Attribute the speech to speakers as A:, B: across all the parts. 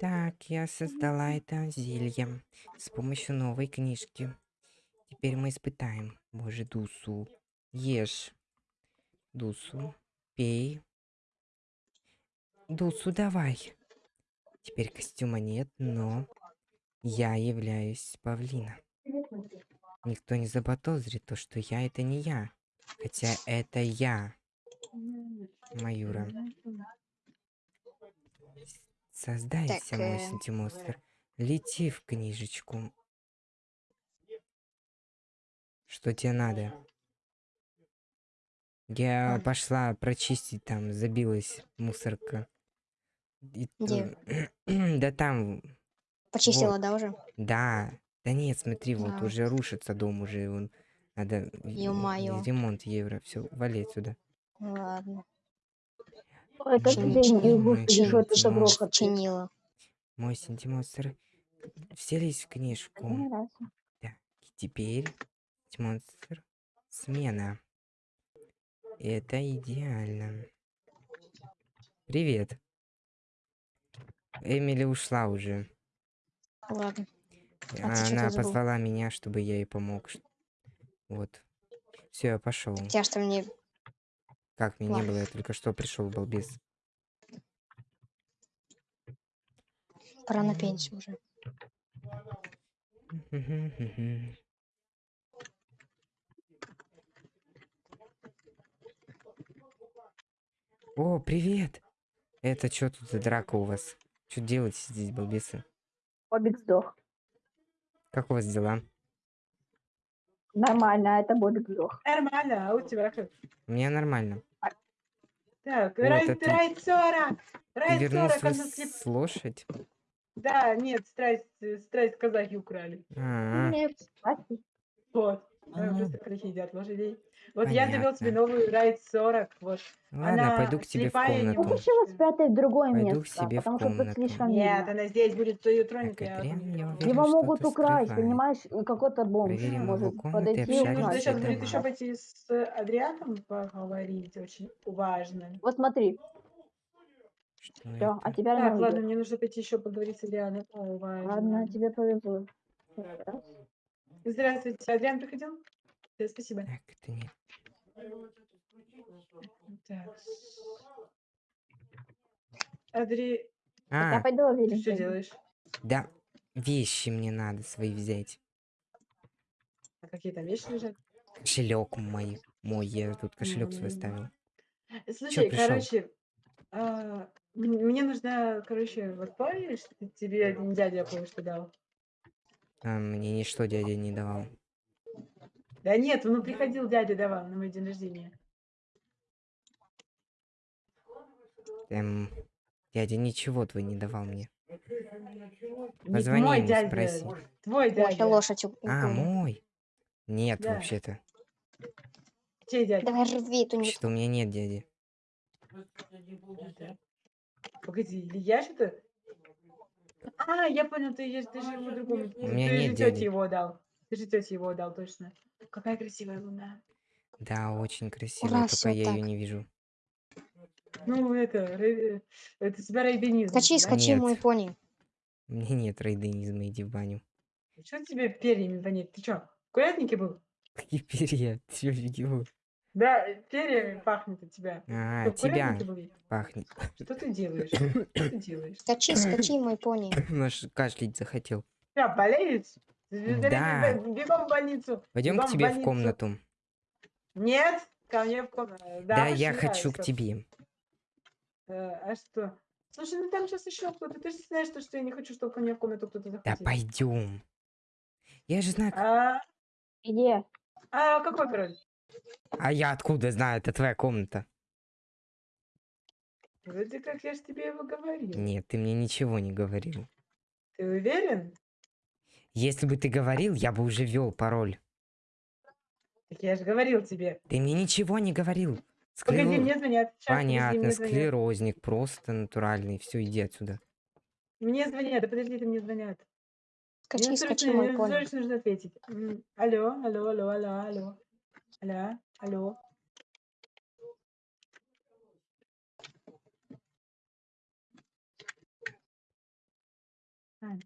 A: Так, я создала это зелье с помощью новой книжки. Теперь мы испытаем. Боже, Дусу. Ешь. Дусу. Пей. Дусу, давай. Теперь костюма нет, но я являюсь павлина. Никто не заподозрит то, что я это не я. Хотя это я. Маюра. Создайся,
B: Так,
A: мой
B: э,
A: сантимонстр. Лети в книжечку. Что тебе надо? Я
B: А.
A: пошла прочистить там, забилась мусорка. И
B: Где?
A: Да там,
B: Почистила, да, уже?
A: да. Да нет, смотри, вот
B: А.
A: уже рушится дом, уже он надо
B: Ё-моё.
A: ремонт евро. Все, вали отсюда.
B: Ладно.
C: Ой, как не господи, что это добро
B: Чинила.
A: Мой сантимонстр. Вселись в книжку. Так, теперь монстр смена. Это идеально. Привет. Эмили ушла уже.
B: Ладно. А ты
A: Она позвала меня, чтобы я ей помог. Вот. Все, я пошел.
B: Тебя что мне...
A: Как меня не было, я только что пришел, балбес.
B: Пора на пенсию уже.
A: О, привет! Это что тут за драка у вас? Что делаете здесь, балбесы?
C: Бобик сдох.
A: Как у вас дела?
C: Нормально, а это Бобик сдох.
D: Нормально, а у тебя как?
A: У меня нормально.
D: Так,
A: Вот
D: рай,
A: это-
D: рай 40!
A: Ты
D: Рай 40,
A: вернулся
D: она
A: с,
D: слеп-
A: с лошадь?
D: Да, нет, страсть, страсть казахи украли.
A: А,
C: Нет, спасибо.
D: Вот.
A: А.
D: Э, Просто казахи едят лошадей. Вот я завел себе
A: Понятно.
D: новую Райд 40. Вот.
A: Ладно,
D: Она
A: пойду к тебе в
D: слепая и не
C: Ну
A: комнату.
C: почему спрятать в другое
A: Пойду к
C: место?
A: себе в
C: Потому что тут
A: комнату.
C: слишком
D: Нет,
C: видно.
D: она здесь будет, кто ее тронет, я
A: я уверен,
C: Его могут украсть,
A: скрывает.
C: понимаешь? Какой-то бомж
A: Проверим
C: может подойти и украсть.
D: сейчас
A: это
D: будет еще пойти с Адрианом поговорить, очень важно.
C: Вот смотри,
A: Что
C: все, а
A: это?
C: теперь она
D: Так, ладно, мне нужно пойти еще поговорить с важно.
C: Ладно, тебе повезло. Раз.
D: Здравствуйте, Адриан приходил? Да, спасибо.
A: Так, это нет.
D: Так. Адри,
C: Я
A: А,
C: пойду
D: ты
C: уверен.
D: что делаешь?
A: да, вещи мне надо свои взять.
D: А какие там вещи лежат?
A: Кошелек мой, мой, я тут кошелек свой
D: М.
A: ставил.
D: Слушай,
A: пришел?
D: короче, а, м- мне нужно, короче, вот помнишь, ты- тебе один дядя кое-что дал?
A: А, мне ничто дядя не давал.
D: Да нет, ну приходил дядя давал на мой день рождения.
A: Эм, дядя ничего твой не давал мне.
D: Не
A: Позвони
D: мой
A: ему,
D: дядя,
A: спроси.
D: твой
B: Ой,
D: дядя.
B: лошадь у-
A: А, мой? Нет,
D: Да.
A: вообще-то.
D: Чей дядя?
B: Давай рви эту.
A: Вообще-то у меня нет дяди.
D: Да. Погоди, или я что-то? А, я понял, ты, ешь- ты же его другому.
A: У меня
D: ты
A: нет
D: же тете его дал. Ты же тете его дал, точно. Какая красивая луна.
A: Да, очень красивая,
B: Ура,
A: только
B: всё
A: я ее
B: так.
A: не вижу.
D: Ну, это, это тебя рейденизм.
B: Скачи,
D: да?
B: скачи,
A: Нет.
B: мой пони.
A: У меня нет рейденизма, иди в баню.
D: Что тебе перьями вонит? Ты что, в курятнике был?
A: Какие перья? Ты чё, офигел?
D: Да, перьями пахнет от тебя.
A: А, тебя пахнет.
D: Что ты делаешь? Что ты делаешь?
B: Скачи, скачи, мой пони.
A: Наш кашлять захотел.
D: Тебя болеет?
A: Да.
D: Бегом в больницу.
A: Пойдем к тебе в комнату.
D: Нет, ко мне в комнату.
A: Да, я
D: пошли,
A: хочу к тебе.
D: Э, А что? Слушай, ну там сейчас еще кто-то. Ты же знаешь, что, что я не хочу, чтобы ко мне в комнату кто-то
A: Да
D: заходил.
A: пойдем. Я же знаю.
D: А,
C: Где?
D: а какой пароль?
A: А я откуда знаю? Это твоя комната.
D: Вроде как я же тебе его говорил.
A: Нет, ты мне ничего не говорил.
D: Ты уверен?
A: Если бы ты говорил, я бы уже ввел пароль.
D: Так я же говорил тебе.
A: Ты мне ничего не говорил.
D: Погоди,
A: Склеро-
D: мне звонят. Подожди,
A: Понятно,
D: мне звонят.
A: склерозник, просто натуральный. Все, иди отсюда.
D: Мне звонят, да подожди, ты мне звонят.
B: Скачи,
D: Мне
B: скачи,
D: срочно,
B: мой
D: срочно нужно ответить. М, Алло, алло, алло, алло, алло. Алло, алло.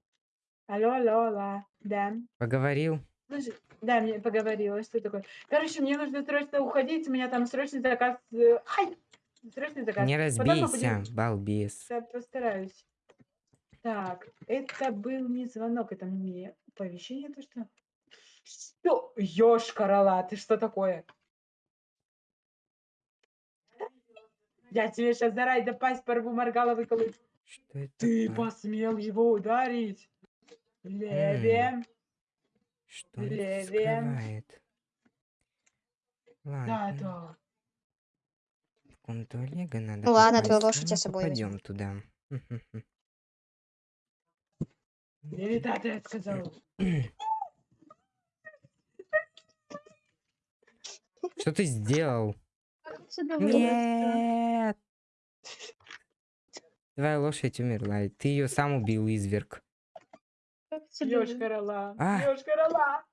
D: Алло, алло, алло. Да.
A: Поговорил?
D: Слушай, да, мне поговорила, что такое. Короче, мне нужно срочно уходить, у меня там срочный заказ. э, Ай! Срочный заказ.
A: Не
D: Потом
A: разбейся,
D: будем-
A: балбес.
D: Я постараюсь. Так, это был не звонок, это мне оповещение, то что... Что? Ёшкарала, ты что такое? Я тебе сейчас за рай да пасть порву, моргала выколу.
A: Что это
D: Ты
A: такое?
D: посмел его ударить. Левее.
A: Что это
D: Левее.
A: скрывает?
D: Да,
A: Ладно,
D: да.
A: в комнату Олега надо
B: Ну ладно, твою лошадь я с собой
A: попадем туда.
D: Левитат, я сказал.
A: Что ты сделал?
C: Отсюда
A: Нет! Твоя лошадь умерла, и ты ее сам убил, изверг.
D: Ёшкарала.
A: А.
D: Ёшкарала.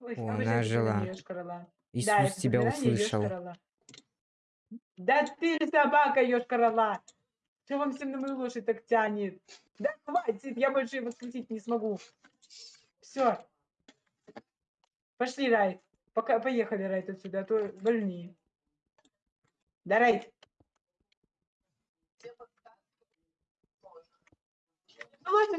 D: Ой,
A: О, она жила.
D: Да,
A: Иисус
D: это
A: тебя услышал.
D: Да ты собака, ёшкарала. Что вам всем на мою лошадь так тянет? Да хватит, я больше его скрутить не смогу. Все. Пошли, Райт. Пока, поехали, Райт, отсюда, а то больнее. Да, Райт. Ну ладно.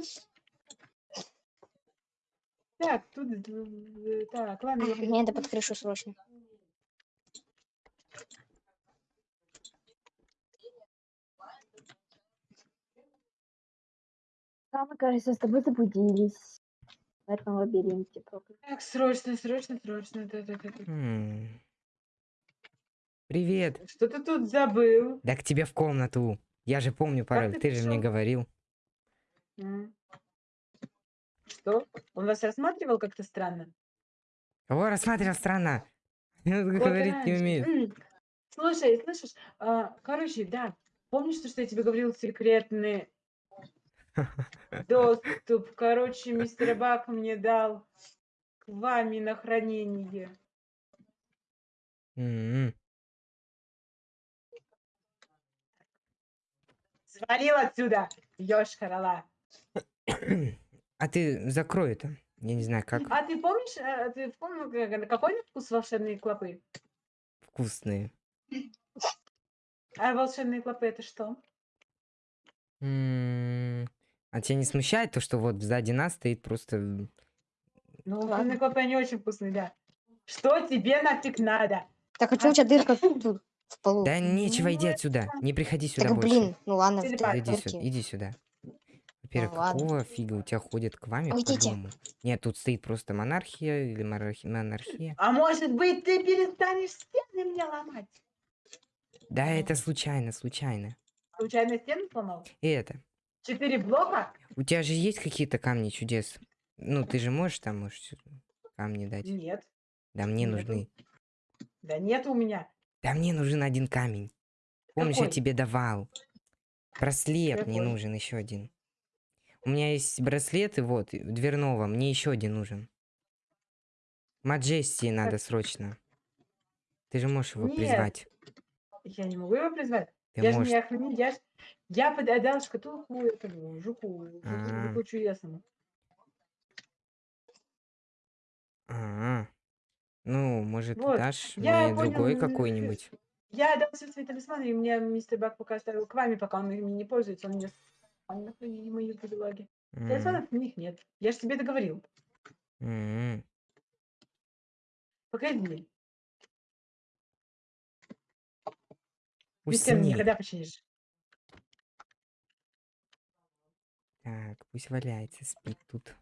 D: Так, тут... э, Так, ладно, я
B: Мне надо под крышу срочно.
C: Да, мы, кажется, с тобой заблудились в этом лабиринте.
D: Так, срочно, срочно, срочно. Да, да, да, да.
A: М. Привет.
D: Что ты тут забыл?
A: Да к тебе в комнату. Я же помню пароль,
D: ты
A: ты же мне
D: пришёл?
A: говорил.
D: М. Что? Он вас рассматривал как-то странно?
A: Кого рассматривал странно? Он
D: Вот
A: говорить не
D: раньше.
A: умеет.
D: М. Слушай, слышишь? а, короче, да. Помнишь, то, что я тебе говорил секретный доступ? Короче, мистер Бак мне дал к вами на хранение.
A: М.
D: Свалил отсюда, ёшкарала.
A: А ты закрой это. Я не знаю, как
D: А ты помнишь, а, ты помнил, как- какой на вкус волшебные клопы?
A: вкусные.
D: А волшебные клопы это что?
A: М, А тебя не смущает то, что вот сзади нас стоит просто...
D: Ну,
B: Ладно.
D: клопы, они очень вкусные, да. Что тебе нафиг надо?
B: Так а чё у тебя дырка тут в полу?
A: Да нечего,
D: Ну,
A: иди отсюда. Не приходи сюда
B: Так
A: больше.
B: блин, ну ладно,
D: Телепат.
A: Иди сюда, иди сюда. Во-первых,
B: ладно.
A: какого фига у тебя ходят к вами по
B: Уйдите.
A: дому? Нет, тут стоит просто монархия или монархи- монархия.
D: А может быть, ты перестанешь стены мне ломать?
A: Да, это случайно, случайно.
D: Случайно стену сломал?
A: И это.
D: Четыре блока?
A: У тебя же есть какие-то камни чудес? Ну, ты же можешь там, можешь камни дать?
D: Нет.
A: Да мне
D: нету.
A: нужны.
D: Да нет у меня.
A: Да мне нужен один камень. Помнишь, я
D: Какой?
A: тебе давал. Браслет мне
D: Какой?
A: нужен еще один. У меня есть браслеты, вот, дверного. Мне еще один нужен. Маджестии надо срочно. Ты же можешь его
D: Нет.
A: призвать.
D: Я не могу его призвать.
A: Ты
D: я же
A: можешь.
D: не охранитель. Я. я подал шкатулку этому жуку, жуку,
A: А.
D: жуку чудесному.
A: А, Ну, может,
D: Вот,
A: дашь
D: я
A: мне другой
D: понял, э,
A: какой-нибудь?
D: Я отдал все свои талисманы, и мне мистер Бак пока оставил к вами, пока он ими не пользуется. Он мне с- мои бедолаги.
A: М,
D: Талисманов у них нет. Я же тебе договорил.
A: м.
D: Погоди. Без стены
A: Усни.
D: никогда починишь.
A: Так, пусть валяется, спит тут.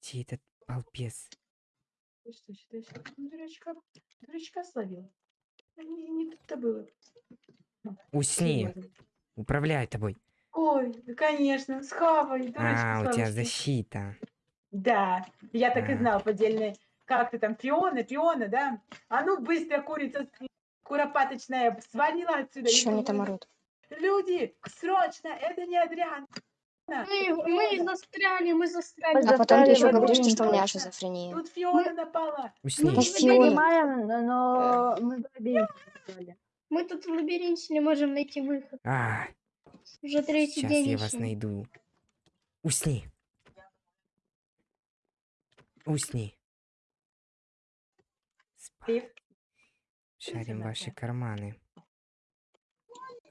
A: Где этот балбес?
D: Ты что, считаешь, ну, дурачка, дурачка словил? А Не, не тут-то было.
A: Усни,
D: Серьёзно.
A: управляй тобой.
D: Ой, да, конечно, схавай, дурачка
A: А, у тебя защита.
D: Да, я так и
A: А.
D: знал, поддельная. Как ты там, Фиона, Фиона, да? А ну быстро, курица куропаточная, свалила отсюда.
B: Что они там орут?
D: Люди, срочно, это не Адриан.
E: Мы, мы застряли, мы застряли.
C: Мы
B: А потом ты еще говоришь, что у меня шизофрения.
D: Тут Фиона напала.
A: Усни.
E: Мы
B: Фиона.
C: Понимаем, но- мы в лабиринте.
E: Мы тут в лабиринте не можем найти выход.
A: А,
E: Уже третий
A: Сейчас
E: день
A: я вас найду. Усни. Усни.
D: Ты
A: Шарим ваши карманы.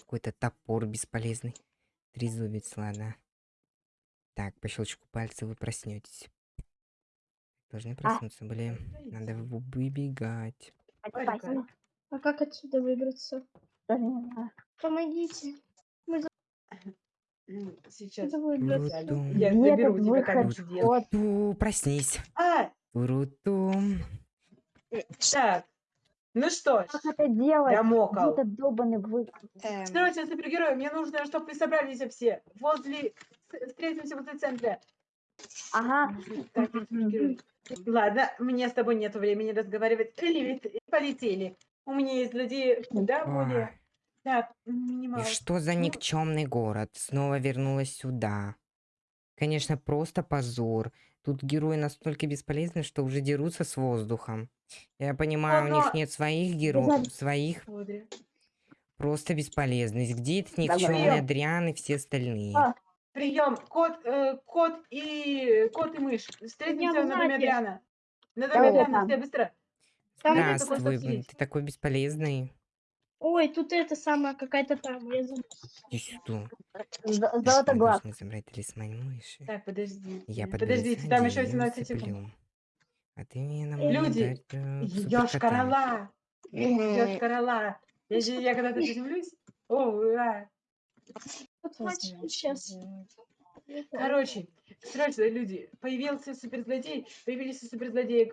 A: Какой-то топор бесполезный. Трезубец, ладно. Так, по щелчку пальца вы проснетесь. Должны проснуться были. Надо вы- выбегать.
E: А как отсюда выбраться? Помогите.
D: М, Сейчас.
A: Турутум.
D: Я заберу
C: этот
D: тебя как чудес.
C: Вот.
A: Ту, проснись.
D: А,
A: Турутум.
D: так. Ну что ж,
C: Как это делать?
D: я
C: Где
D: мокал.
C: этот долбанный выход?
B: Эм,
D: мне нужно, чтобы вы собрались все. Возле... с- Встретимся возле центра.
C: Ага.
D: Так, я супергерой. Ладно, мне с тобой нет времени разговаривать. Лилит, полетели. У меня есть злодеи куда более...
A: Ой,
D: Так,
A: И
D: минимал.
A: что за
D: Ну-
A: никчемный город? Снова вернулась сюда. Конечно, просто позор. Тут герои настолько бесполезны, что уже дерутся с воздухом. Я понимаю, у
D: но-
A: них нет своих героев, своих
D: Смотри.
A: просто бесполезность. Где этот
C: Давай.
A: никчемный Адриан и все остальные?
C: А.
D: Прием. Кот, э, кот и кот и мышь. Встретимся
E: в
D: на доме
E: знаке.
D: Адриана. На доме
C: Давай,
D: Адриана, все быстро.
E: Там
A: Здравствуй, блин,
D: сидит.
A: ты такой бесполезный.
E: Ой, тут это самое, какая-то там. Я забыла.
A: Иди сюда.
C: З-
A: Мы
C: Золотоглаз.
A: должны забрать талисман мыши.
D: Так, подожди.
A: Я
D: Подождите, там еще
A: подведу
D: 17 секунд.
A: А ты мне нам
D: Люди, корола. Ёж
B: мгм.
D: корола. Я, же- я когда-то приземлюсь. О, ура.
E: Вот сейчас.
D: Короче, срочно, люди. Появился суперзлодей. Появились суперзлодеи.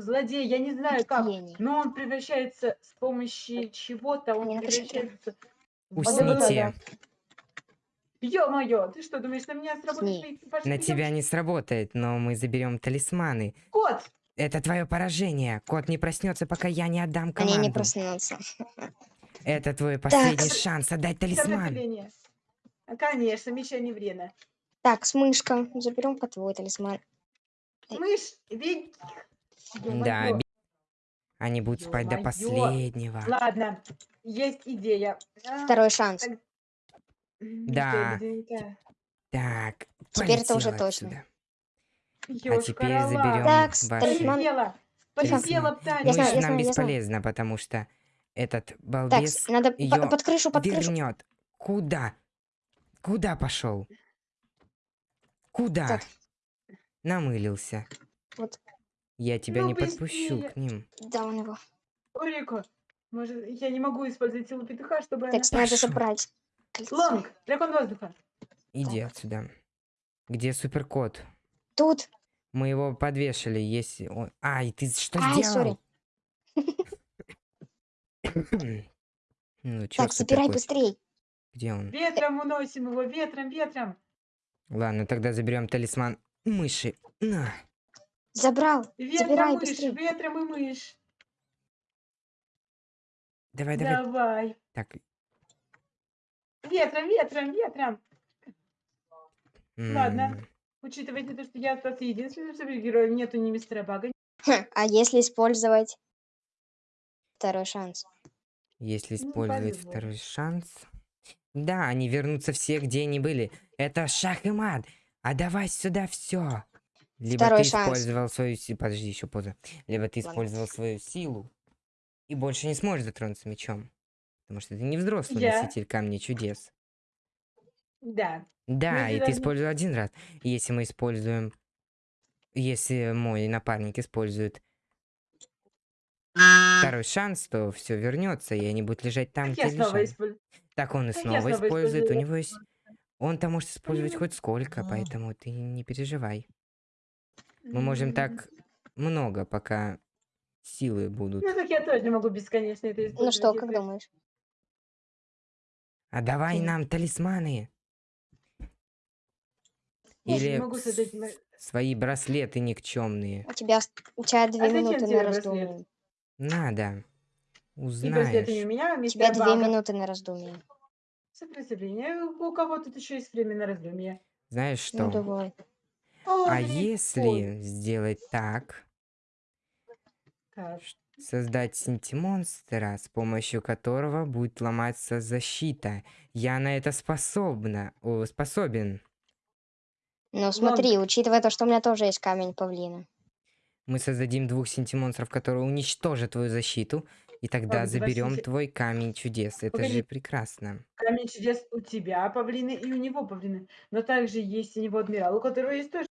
D: Злодей, я не знаю как. Но он превращается с помощью чего-то. Он превращается...
A: Усните.
D: Ё-моё, ты что, думаешь, на меня сработает
A: На тебя не сработает, но мы заберем талисманы.
D: Кот!
A: Это твое поражение. Кот не проснется, пока я не отдам
B: Они
A: команду.
B: не проснутся.
A: Это твой последний
B: с-
A: шанс отдать талисман.
D: Конечно, Миша не время.
B: Так, с мышка. Заберем-ка твой талисман. Эй.
D: Мышь, ведь...
A: Да, они будут спать до последнего.
D: Ладно, есть идея. А,
B: Второй шанс.
D: так,
A: Да. Так,
B: Теперь это уже точно.
D: Ёж
A: теперь
D: корола.
A: заберем
B: Так,
A: ваши-
B: талисман.
D: Полетела,
A: Талисман.
D: полетела птаня.
B: Я знаю, я
A: нам
B: знаю,
A: бесполезно, потому что этот
B: Так,
A: балбес
B: с- надо
A: её
B: под крышу, под крышу.
A: вернет. Куда? Куда пошел? Куда?
B: Так.
A: Намылился.
B: Вот.
A: Я тебя
D: Ну,
A: не подпущу
D: быстрее.
A: к ним.
B: Да, он его.
D: Орико, может, я не могу использовать силу петуха, чтобы...
B: Так,
D: она-
B: надо забрать.
D: Лонг, дракон воздуха.
A: Иди отсюда. Где суперкот?
B: Тут.
A: Мы его подвешали, если он... Ай, ты что
B: Ай,
A: сделал? ну, чё
B: Так, забирай быстрей.
A: Где он?
D: Ветром уносим его, ветром, ветром.
A: Ладно, тогда заберем талисман мыши. На.
B: Забрал.
D: Ветром
B: Забирай
D: мышь,
B: быстрей.
D: ветром и мышь.
A: Давай, давай.
D: Давай.
A: Так.
D: Ветром, ветром, ветром. Ладно.
A: м,
D: Учитывайте то, что я остался единственным супергероем, нету ни мистера Бага.
B: Хм, А если использовать второй шанс?
A: Если
D: Ну,
A: использовать
D: по-любому.
A: второй шанс... Да, они вернутся все, где они были. Это шах и мат. А давай сюда все. Либо
B: Второй
A: ты
B: шанс.
A: использовал свою силу... Подожди, еще поза. Либо ты
B: Ладно.
A: использовал свою силу и больше не сможешь затронуться мечом. Потому что ты не взрослый
D: Я?
A: носитель камней чудес.
D: Да.
A: Да, и ты использовал один раз. Если мы используем... Если мой напарник использует второй шанс, то все вернется, и они будут лежать там,
D: Так я
A: где
D: использую.
A: Так он и
D: Так я
A: снова
D: снова
A: использует. У него есть... Он-то может использовать хоть сколько, поэтому ты не переживай. Мы можем так много, пока силы будут.
D: Ну так я тоже могу бесконечно это использовать.
B: Ну что, как думаешь?
A: А давай нам талисманы.
D: Я
A: Или
D: могу создать
A: с-
D: ма-
A: свои браслеты никчемные.
B: У тебя, у тебя две
D: А
B: минуты на раздумье.
A: Надо.
D: И браслеты не у
A: Узнаешь.
D: меня,
B: У
D: мистера
B: тебя две минуты на раздумье.
D: Сопротивление. У кого тут еще есть время на раздумье?
A: Знаешь
B: Ну
A: что?
B: давай.
A: А если сделать так,
D: как?
A: создать синтимонстра, с помощью которого будет ломаться защита. Я на это способна. О, способен.
B: Ну смотри, учитывая то, что у меня тоже есть камень павлина.
A: Мы создадим двух синтимонстров, которые уничтожат твою защиту, и тогда
D: давай
A: заберем
D: синти-
A: твой камень чудес. Это
D: Погоди.
A: же прекрасно.
D: Камень чудес у тебя павлины и у него павлины. Но также есть у него адмирал, у которого есть тоже.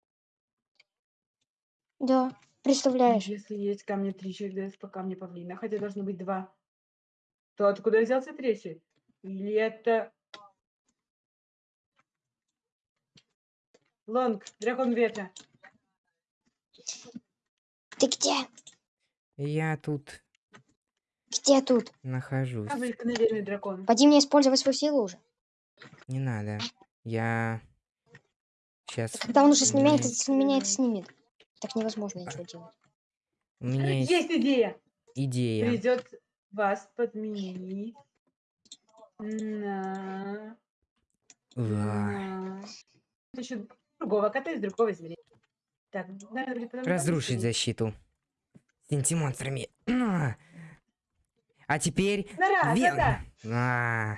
B: Да, представляешь?
D: Если есть камни три чудес по камню павлина, хотя должно быть два, то откуда взялся третий? Или это... Лонг, дракон ветра.
B: Ты где?
A: Я тут
B: Где тут?
A: нахожусь.
D: Обыкновенный дракон.
B: Поди мне использовать свою силу уже.
A: Не надо. Я сейчас.
B: Когда он уже с меня это, меня это снимет. Так невозможно ничего делать.
A: У меня есть
D: Есть идея!
A: идея.
D: Придет вас подменить на... На... еще другого кота из другого зверя. Так, потом
A: Разрушить защиту. Синтимонстрами. А. А теперь
D: На раз,
A: Вен-
D: да,
A: А.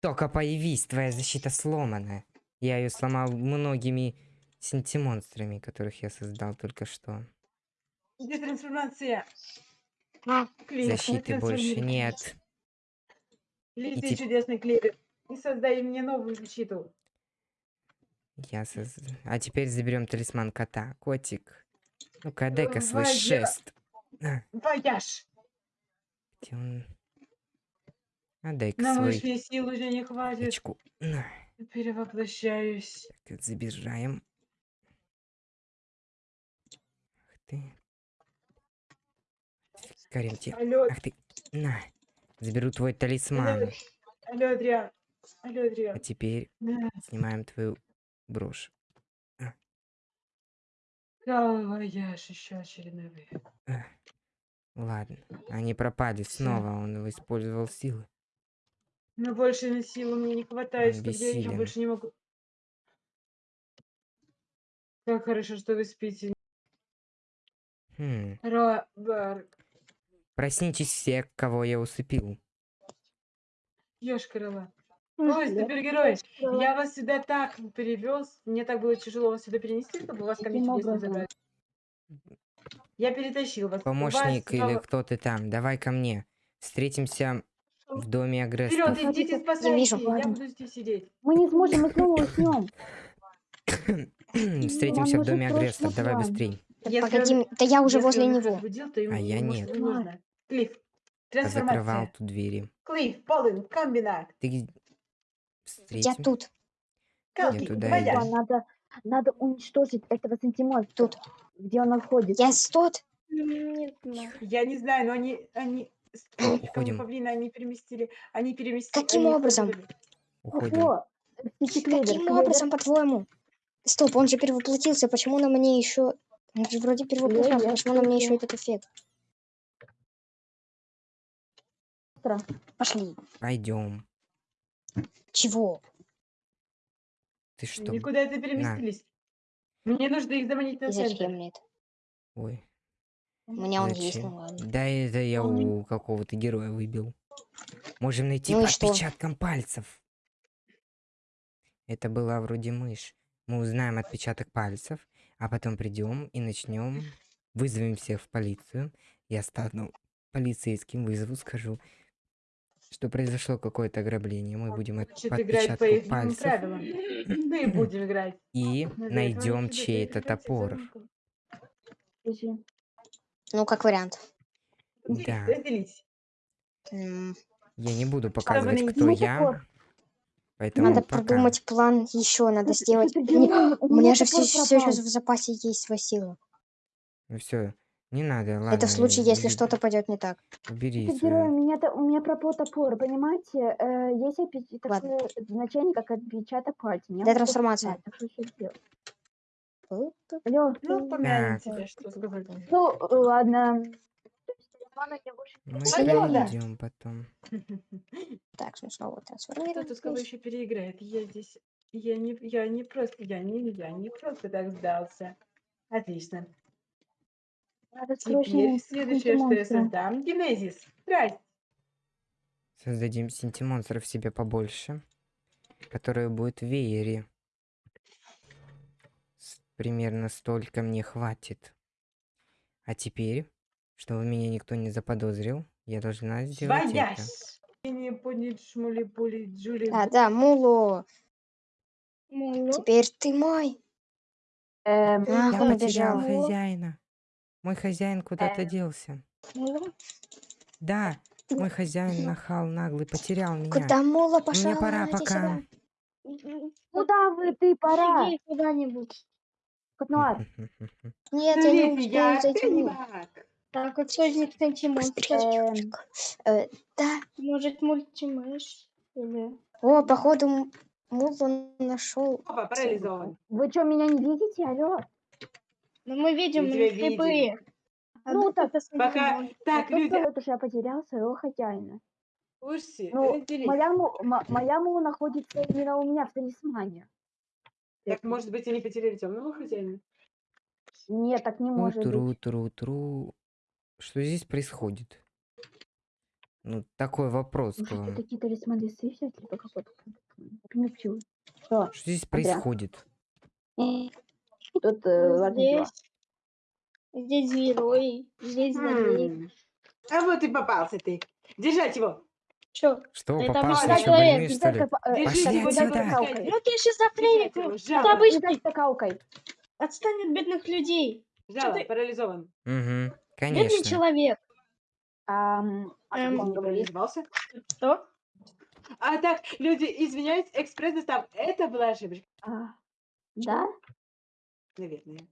A: Только появись, твоя защита сломана. Я ее сломал многими синтимонстрами, которых я создал только что.
D: Где трансформация?
B: А,
D: Клевер,
A: Защиты больше нет.
D: Лети,
A: И теп-
D: чудесный клевер. И создай мне новую защиту.
A: Я соз- А теперь заберем талисман кота. Котик. Ну-ка, дай-ка свой
D: Ваня.
A: шест. А,
D: Вояж!
A: где он? А дай-ка
D: На
A: свой
D: высшие сил уже не хватит.
A: очку.
D: Перевоплощаюсь.
A: так, забираем. Ах ты. Тебе.
D: Алло,
A: Ах ты. На. Заберу твой талисман.
D: алло, Адриан. Алло,
A: А
D: Адриан.
A: теперь
D: Да.
A: снимаем твою брошь.
D: Вояж, еще очередной
A: Ладно. Они пропали снова. Он использовал силы.
D: Но больше на силу мне не хватает, чтобы я, я
A: бессилен.
D: больше не могу. Как хорошо, что вы спите.
A: Хм.
D: Роберт.
A: Проснитесь все, кого я усыпил.
D: Ёшкарова.
C: Ой,
D: Ой,
C: я
D: супергерой. Я вас сюда так перевез. Мне так было тяжело вас сюда перенести, чтобы вас ко мне чудесно
C: образом?
D: забрать. Я перетащил вас.
A: Помощник или кто ты там, давай ко мне. Встретимся в доме
D: Вперед,
A: агрессоров.
D: идите,
C: Я
D: спасайте.
B: вижу.
D: Я
C: Ладно.
D: буду здесь сидеть.
C: Мы не сможем, мы снова уснем.
A: Встретимся в
C: нужен
A: доме
C: срочно
A: агрессоров. Давай
C: план.
A: быстрей.
D: Если
B: погоди,
D: он-
B: м- да я уже
D: если
B: возле
D: он
B: него.
D: разбудил, то ему
A: А я
D: может,
A: нет.
D: не нужно. Клифф.
A: Позакрывал
D: Трансформация.
A: тут двери.
D: Клифф, Полин, комбинат.
A: Ты где?
B: Я
A: Встретим.
B: тут.
D: Калки,
A: туда
D: твоя.
A: иду.
C: Надо, надо уничтожить этого сантимонстра.
B: Тут.
C: Где он находится.
B: Я тут.
E: Не знаю.
D: Я не знаю, но они, они
A: Уходим.
D: павлина они переместили, они переместили.
B: Каким
D: они
B: образом?
A: Уходим.
C: Ого,
B: Каким образом, по-твоему? Стоп, он же перевоплотился. Почему на мне еще... Он же вроде перевоплотился.
C: я
B: Почему на мне еще этот эффект? Пошли.
A: Пойдем.
B: Чего?
A: Ты что?
D: Никуда это переместились. Мне нужно их заманить на
B: зачем мне это?
A: Ой.
B: У меня он есть, ну ладно.
A: Да это я у какого-то героя выбил. Можем найти
B: Ну
A: по
B: что?
A: отпечаткам пальцев. Это была вроде мышь. Мы узнаем отпечаток пальцев, а потом придем и начнем. Вызовем всех в полицию. Я стану полицейским, вызову, скажу, что произошло какое-то ограбление. Мы будем
D: Значит, играть по их
A: пальцев
D: правилам. Мы и будем играть.
A: и найдем чей-то топор.
B: Ну, как вариант.
A: Да. Я не буду показывать, кто
C: топор.
A: я. Поэтому
B: Надо
A: пока.
B: продумать план еще, надо сделать...
C: супергерой,
B: Не,
C: у
B: меня же все, все
C: пропал.
B: в запасе есть свои силы.
A: Ну все, не надо, ладно.
B: Это в случае, если что-то пойдет не так.
A: Убери
C: Супергерой, у
A: свою-
C: меня, у меня пропал топор, понимаете? Э, есть опи-
B: Ладно.
C: такое значение, как отпечаток пальца. Меня
B: Да, трансформация.
C: Алло,
D: Ну, тебя, что сказать.
C: ну, ладно.
A: Мы пройдем потом.
B: Так, ну снова
D: Кто
B: трансформируем.
D: тут с кого еще переиграет? Я здесь... Я не, я не просто... Я не, я не просто так сдался. Отлично.
C: Надо срочно
D: Теперь следующее, что я
C: монстра.
D: создам. Генезис. Здрасте.
A: Создадим синтимонстров себе побольше, которые будут в веере. С- Примерно столько мне хватит. А теперь, чтобы меня никто не заподозрил, я должна сделать это.
D: Боясь. Не поднять шмули пули Джули.
B: Да, да, Муло,
E: Муло.
B: теперь ты мой.
C: Эм,
B: Ах,
A: Я
B: он
A: потерял
B: убежал.
A: хозяина. Мой хозяин куда-то
C: Э.
A: делся.
E: Муло.
A: Да, мой хозяин нахал наглый потерял меня.
B: Куда Мула пошел?
A: Мне пора пока.
B: сюда.
C: Куда вы, ты, пора?
E: Иди куда-нибудь.
C: Котнуар,
B: Нет, я не успею зайти.
D: так.
E: Так, от сьогодні сантиметрів.
C: эм,
B: Э, да.
E: Может, мультимеш? Или...
B: О, походу, М- Мулу нашел.
D: Опа, парализован.
C: вы что, меня не видите? Алло?
E: Ну, мы видим,
D: Мы
E: слепые. А
C: Ну,
E: тут
C: так,
E: это
D: Пока... Так, люди,
C: сказал, что я потерял своего хозяина?
D: слушайте,
C: Ну, моя, му- мо- моя мула находится именно у меня в талисмане.
D: Так, может быть, они потеряли темного хозяина?
C: Нет, так не может
A: Тру,
C: быть.
A: тру, тру. Что здесь происходит? Ну, такой вопрос к
C: Может,
A: вам.
C: это какие-то талисманы взять, либо какой-то... Что?
A: Что здесь происходит?
C: Тут э, важные дела.
E: Здесь, здесь герой, здесь злодей.
D: М. А вот и попался ты. Держать его.
E: Чё?
A: Что,
E: Это
A: попался
E: молодой человек,
A: больной, что ли?
D: Держи
A: Пошли
D: его,
A: отсюда.
D: давай,
C: Калкой.
D: пускай.
E: Ну ты шизофреник,
D: Держать его,
E: ну,
D: жало.
E: это обычный.
C: Скакалкой.
E: Отстань от бедных людей.
D: Жало,
E: ты-
D: парализован.
A: Угу,
E: Бедный
A: конечно.
E: человек.
C: Ам, а
E: Эм,
C: он говорит?
D: парализовался?
E: Что?
D: А так, люди, извиняюсь, экспресс-достав. Это была ошибка.
C: А, да?
D: Наверное.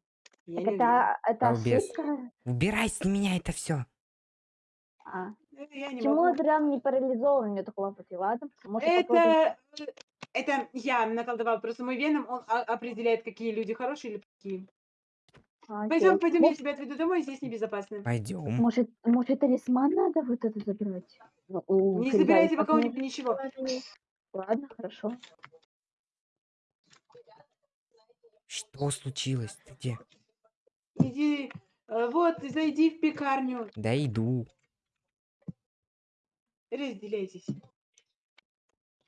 D: Я
C: Так
D: не
C: это, это
A: Балбес.
C: ошибка?
A: Убирай с меня это все.
C: А.
D: Я не
C: Почему
D: могу.
C: Адриан не парализован? Мне такого хватит. Ладно, может, попробуем.
D: Это, э, это я наколдовал. Просто мой веном, он а- определяет, какие люди хорошие или плохие.
C: А,
D: Пойдем,
C: окей.
D: пойдем, я тебя отведу домой, здесь небезопасно.
A: Пойдем.
C: может, может, талисман надо вот это забирать? Ну, у
D: Не забирайте пока у него ничего.
C: Ладно, хорошо.
A: Что случилось? Ты где?
D: Иди, э, вот, зайди в пекарню,
A: Да иду.
D: разделяйтесь.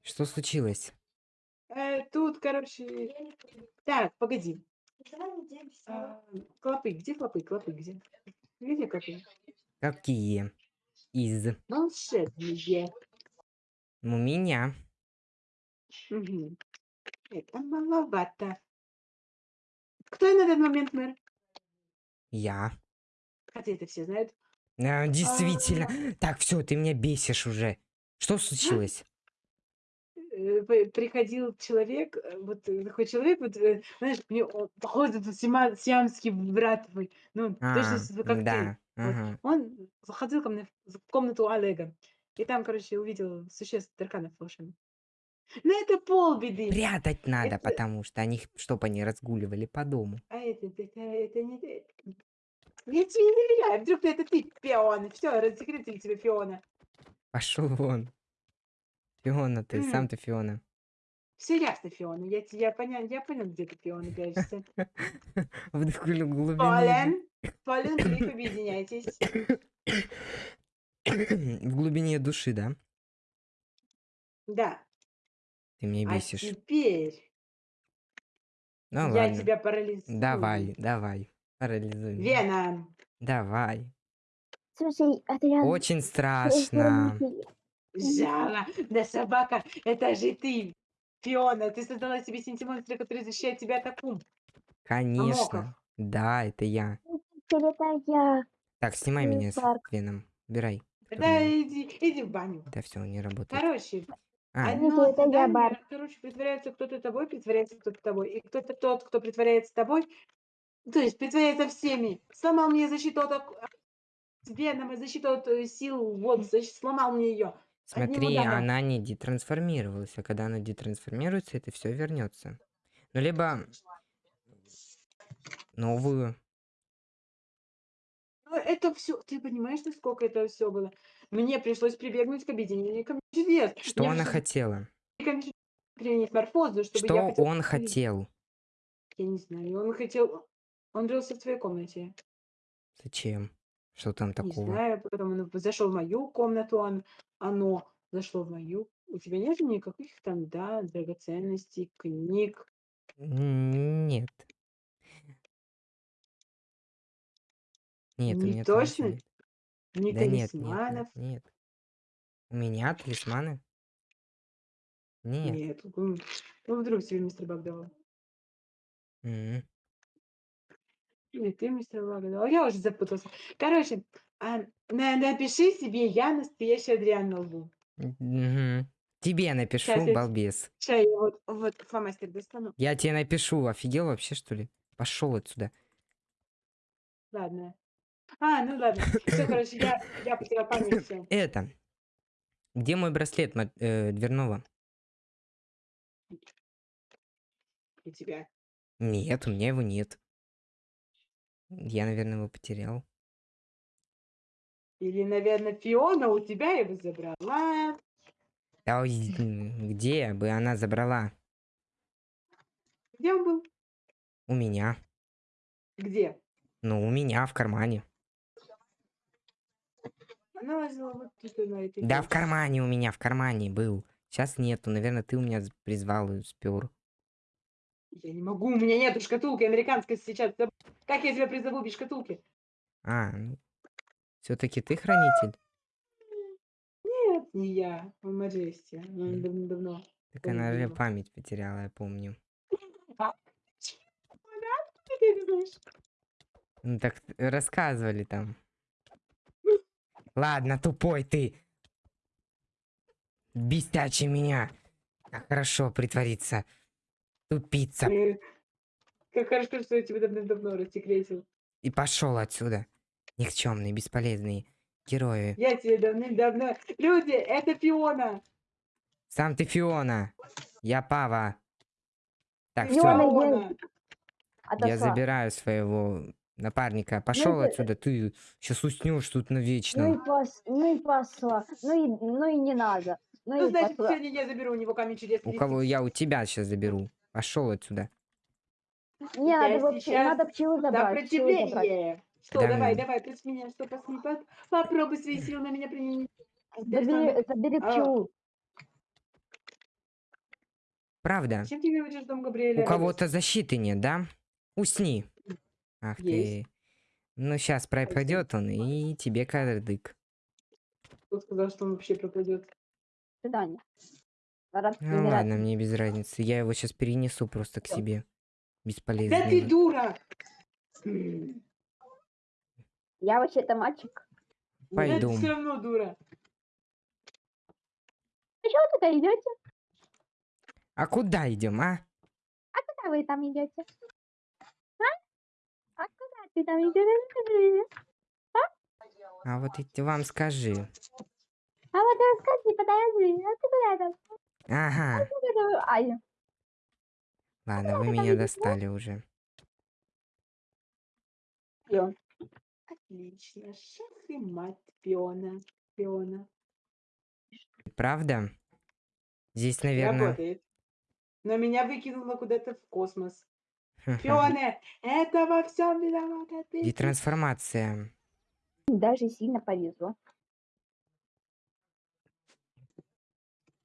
A: Что случилось?
D: Э, тут, короче... Так, погоди. А, клопы, где клопы? Клопы где? Где клопы?
A: Какие? Из.
D: Волшебные.
A: У меня.
D: Мгм. Это маловато. Кто на данный момент мэр?
A: Я.
D: Хотя это все знают.
A: А, действительно. Так, все, ты меня бесишь уже. Что случилось?
D: Э, Приходил человек, э, вот такой человек, вот, э, знаешь, мне он похож на сиамский брат твой. Ну,
A: А,
D: точно как ты.
A: да.
D: Вот.
A: ага.
D: Он заходил ко мне в в комнату Олега. И там, короче, увидел существ тарканов волшебных. Ну, это полбеды.
A: Прятать надо,
D: Это-
A: потому что они, чтобы они разгуливали по дому.
D: А это, это, это не... ты. Я тебе не доверяю. Вдруг это ты, Фиона. Все, рассекретили тебе Фиона.
A: Пошел вон. Фиона ты, сам
D: М.
A: ты Фиона.
D: Все ясно, Фиона. Я, те- я, понял, я понял, где ты, Фиона, прячешься.
A: В глу- глубине.
D: Полен, Полен, Глиф, объединяйтесь.
A: В глубине души, да?
D: Да.
A: Ты меня
D: А
A: бесишь.
D: теперь
A: Ну
D: я
A: ладно.
D: тебя парализую.
A: Давай, давай. Парализуй. меня.
D: Веном.
A: Давай.
C: Слушай, Адриан...
A: Очень страшно.
D: Жала. Да собака, это же ты. Фиона, ты создала себе синтимонстра, который защищает тебя от акум.
A: Конечно. Да, это я.
C: Теперь это я.
A: Так, снимай меня с
C: Парк.
A: веном. Убирай.
D: Да, иди, иди в баню.
A: Да все, не работает.
D: Короче,
A: А,
C: одно это я,
D: задание,
C: Бар.
D: короче, притворяется кто-то тобой, притворяется кто-то тобой. И кто-то тот, кто притворяется тобой, то есть притворяется всеми. Сломал мне защиту от веном и защиту от э, сил, вот, защ- сломал мне ее.
A: смотри, она не детрансформировалась, а когда она детрансформируется, это все вернется. Ну, либо новую.
D: Ну, это все, ты понимаешь, насколько это все было? Мне пришлось прибегнуть к объединению чудес.
A: Что
D: Мне
A: она хотела?
D: морфозу, чтобы
A: Что
D: я хотел...
A: он хотел?
D: Я не знаю, он хотел... Он рылся в твоей комнате.
A: Зачем? Что там
D: Не
A: такого?
D: знаю, потом он зашел в мою комнату, он, оно зашло в мою. У тебя нет никаких там, да, драгоценностей, книг?
A: Нет. Нет, у
D: Не
A: меня там ничего
D: точно?
A: нет.
D: Ни
A: Да нет, нет,
D: талисманов?
A: нет. У меня талисманы? Нет.
D: Нет. Ну, вдруг тебе мистер Бак давал.
A: М,
D: Или ты мистер Бак давал. Я уже запутался. Короче, а, на- напиши себе «Я настоящий Адриан» на лбу.
A: мгм. Тебе напишу,
D: я-
A: балбес.
D: Ща я вот, вот фломастер достану.
A: Я тебе напишу, офигел вообще, что ли? Пошел отсюда.
D: Ладно. А, ну ладно. Все, короче, я, я потеряла память. всё.
A: Это. Где мой браслет ма- э, дверного?
D: У тебя.
A: Нет, у меня его нет. Я, наверное, его потерял.
D: Или, наверное, Фиона у тебя его забрала.
A: А м, где бы она забрала?
D: Где он был?
A: У меня.
D: Где?
A: Ну, у меня в кармане.
D: Она лазила вот тут на этой
A: Да, в кармане у меня, в кармане был. Сейчас нету. Наверное, ты у меня призвал и спер.
D: Я не могу, у меня нету шкатулки американской сейчас. Как я тебя призову без шкатулки?
A: А, ну. Все-таки ты хранитель?
D: Нет, не я, а Маджести. Ну,
A: М.
D: давно-давно.
A: Так она же память потеряла, я помню. Ну так э, рассказывали там. Ладно, тупой ты. Бестячий меня. А хорошо притвориться. Тупица.
D: Как хорошо, что я тебя давно-давно рассекретил.
A: И пошел отсюда. Никчемные, бесполезные герои.
D: Я тебе давным-давно... Люди, это Фиона!
A: Сам ты Фиона. Я Пава. Так,
C: Фиона,
A: все.
C: Я
A: забираю своего напарника. Пошел
C: это-
A: отсюда, ты сейчас уснешь тут
C: Ну и,
A: навечно.
C: пос... ну и пошла. Ну и, ну и не надо. Ну,
D: Ну,
C: и
D: значит,
C: пошла.
D: сегодня я заберу у него камень чудес.
A: У кого я у тебя сейчас заберу. Пошел отсюда.
C: Не,
D: Я
C: надо, вообще,
D: сейчас
C: надо пчелу забрать. пчелу забрать.
D: Сопротивление! Что,
A: Да,
D: давай, давай, против меня, что, посмотри, по- попробуй свои силы на меня применить.
C: Забери, забери
D: А.
C: пчелу.
A: Правда?
D: Чем ты говоришь, дом Габриэля?
A: У кого-то защиты нет, да? Усни. Ах
D: Есть.
A: ты. Ну, сейчас пропадет он, и тебе кадык.
D: Кто сказал, что он вообще пропадет?
C: Пора
A: Ну
C: умирать.
A: ладно, мне без разницы. Я его сейчас перенесу просто к себе.
D: Да
A: Бесполезно.
D: ты дура!
C: Я вообще-то мальчик.
D: да
A: Пойду.
D: ты все равно дура.
C: А что вы туда идете?
A: А куда идем, а?
C: Куда вы там идете? А? А ты там идешь?
A: А вот и ты вам скажи.
C: А вот расскажи, подожди, а ты куда там?
A: Ага.
C: Ай,
A: Ладно, вы меня достали уже.
D: Всё. Отлично. Шах и мать Фиона. Фиона.
A: Правда? Здесь, наверное...
D: Работает. Но меня выкинуло куда-то в космос. Фиона, это во всем виновата ты.
A: Детрансформация.
C: даже сильно повезло.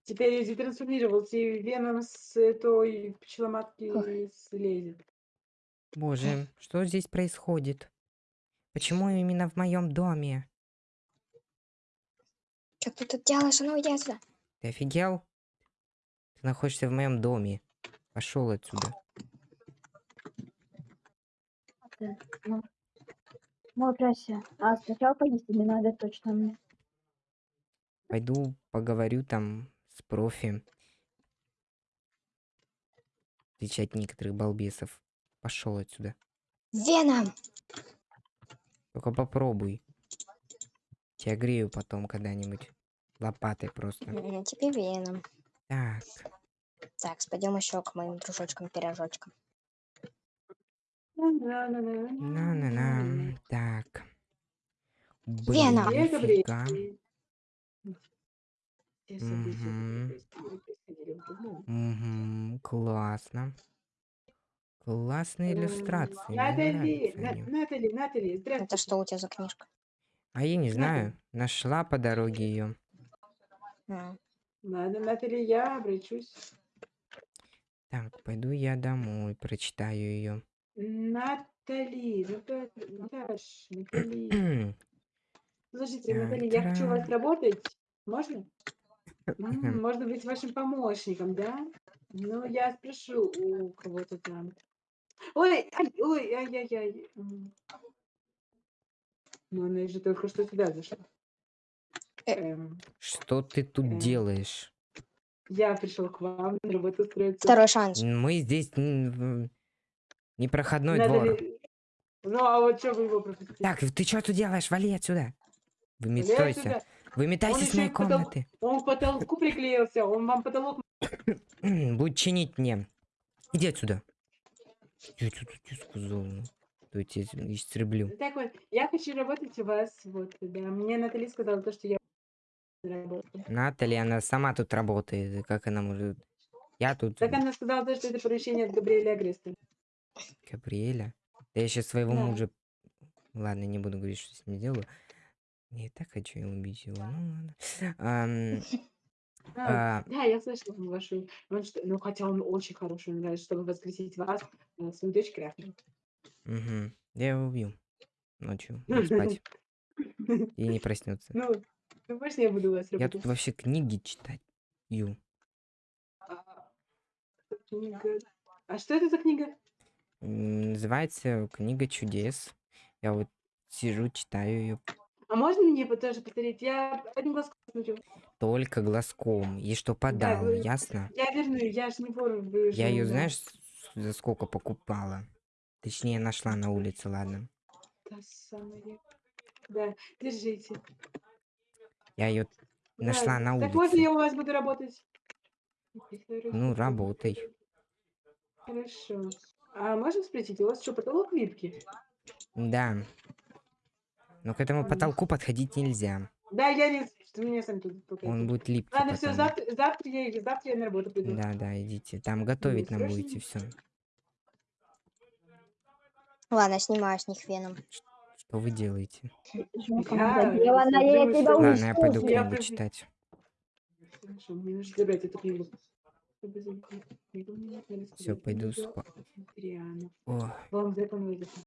D: Теперь я детрансформировался, и веном с той пчеломатки слезет.
A: Боже, что здесь происходит? Почему именно в моем доме?
B: Что ты тут делаешь? Ну отсюда.
A: Ты офигел? Ты находишься в моем доме. Пошел отсюда.
C: Ну, ну, Трася, а сначала поесть тебе надо точно мне.
A: Пойду поговорю там с профи. Встречать некоторых балбесов. Пошел отсюда.
B: Веном!
A: Только попробуй. Тебя грею потом когда-нибудь. Лопатой просто.
B: Тебе веном.
A: Так.
B: Так, пойдем еще к моим дружочкам-пирожочкам.
A: На-на-на. Так. Блин,
D: Где
A: нифига.
D: Доме.
A: Мгм, классно. Классные иллюстрации.
D: Натали. Натали, Натали,
B: Это что у тебя за книжка?
A: А я не знаю. Нашла по дороге ее.
D: Ладно, Натали, я обращусь.
A: Так, пойду я домой, прочитаю ее.
D: Натали, Ната- Наташ, Натали. Слушайте, Натали, я хочу у вас работать. Можно? М, Можно быть вашим помощником, да? Ну, я спрошу у кого-то там. Ой, ай, ой, ай-яй-яй. М. Ну, она же только что сюда зашла.
B: Э.
D: Эм,
A: Что ты тут
D: Эм.
A: делаешь?
D: я пришел к вам на работу устроиться.
B: Второй шанс.
A: Мы здесь в- непроходной двор.
D: Натали, Ну, а вот что вы его пропустили?
A: Так, ты что тут делаешь? Вали отсюда. Выметайся. Выметайся с моей
D: и потол-
A: комнаты.
D: Он к потолку приклеился, он вам потолок...
A: Будет чинить мне. Иди отсюда. Я что тут сказал? То я тебя истреблю.
D: Так вот, я хочу работать у вас, вот, да. Мне Натали сказала то, что я работаю.
A: Наталья, она сама тут работает. Как она может... Я тут...
D: Так она сказала то, что это поручение от Габриэля Агреста.
A: Габриэля. Да я сейчас своего
D: Да.
A: мужа... Ладно, не буду говорить, что с ним делаю. Я и так хочу убить его. Ну ладно. Ам,
D: А,
A: а,
D: да, я слышала вашу... Он что- ну, хотя он очень хороший, мне нравится, чтобы воскресить вас, э, свою дочь Крафтер.
A: мгм. Я его убью. Ночью. буду спать. И не проснется.
D: Ну, ну, можно я буду вас
A: Я
D: работать?
A: тут вообще книги читать. Ю.
D: А, книга- А что это за книга?
A: Называется книга чудес. Я вот сижу, читаю ее
D: А можно мне вот тоже повторить? Я одним глазком смотрю.
A: только глазком. И что подал,
D: вы-
A: ясно?
D: Я верну, я ж не вор,
A: Я ее,
D: да.
A: знаешь, за сколько покупала? Точнее, нашла на улице, ладно.
D: Та самая. Да, держите.
A: Я ее нашла
D: Да,
A: на
D: Так можно
A: улице.
D: я у вас буду работать?
A: Ну, работай.
D: Хорошо. А можно спросить, у вас что, потолок липкий?
A: Да. Но к этому
D: Ладно.
A: потолку подходить нельзя.
D: Да, я не... Что меня сами тут толкаете.
A: Он будет липкий
D: Ладно, все,
A: потом.
D: завтра, завтра, я, завтра я на работу приду.
A: Да, да, идите. Там готовить нам
D: срочно?
A: будете все.
B: Ладно, снимаю с них веном.
A: Что вы делаете?
D: Смотрю,
C: я
D: что-
C: тебя
A: Ладно, я пойду
D: Я
A: книгу читать.
D: Хорошо, мне нужно забрать эту книгу.
A: Все, пойду спать. О,
D: Вам